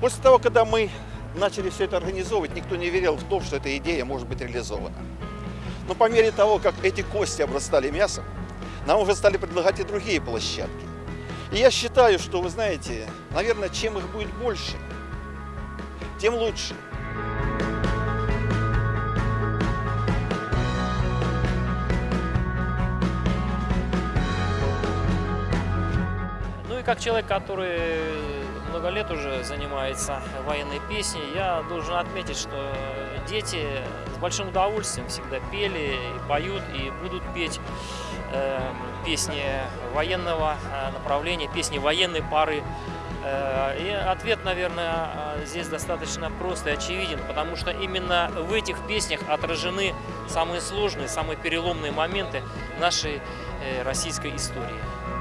После того, когда мы начали все это организовывать, никто не верил в то, что эта идея может быть реализована. Но по мере того, как эти кости обрастали мясом, нам уже стали предлагать и другие площадки. И я считаю, что, вы знаете, наверное, чем их будет больше, тем лучше. Как человек, который много лет уже занимается военной песней, я должен отметить, что дети с большим удовольствием всегда пели и поют, и будут петь э, песни военного э, направления, песни военной пары. Э, И ответ, наверное, э, здесь достаточно прост и очевиден, потому что именно в этих песнях отражены самые сложные, самые переломные моменты нашей российской истории.